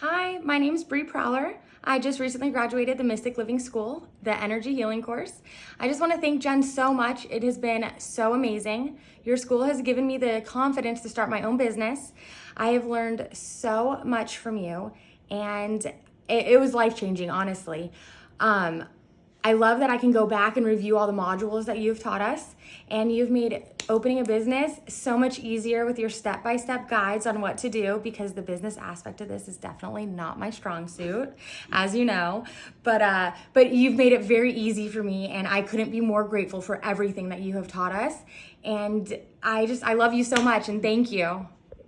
Hi, my name is Bree Prowler. I just recently graduated the Mystic Living School, the Energy Healing course. I just want to thank Jen so much. It has been so amazing. Your school has given me the confidence to start my own business. I have learned so much from you and it, it was life-changing, honestly. Um, I love that I can go back and review all the modules that you've taught us and you've made opening a business so much easier with your step-by-step -step guides on what to do because the business aspect of this is definitely not my strong suit, as you know, but, uh, but you've made it very easy for me and I couldn't be more grateful for everything that you have taught us. And I just, I love you so much and thank you.